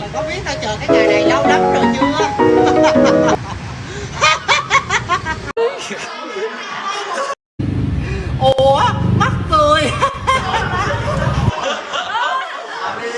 thì có biết tao chờ cái ngày này lâu lắm rồi chưa?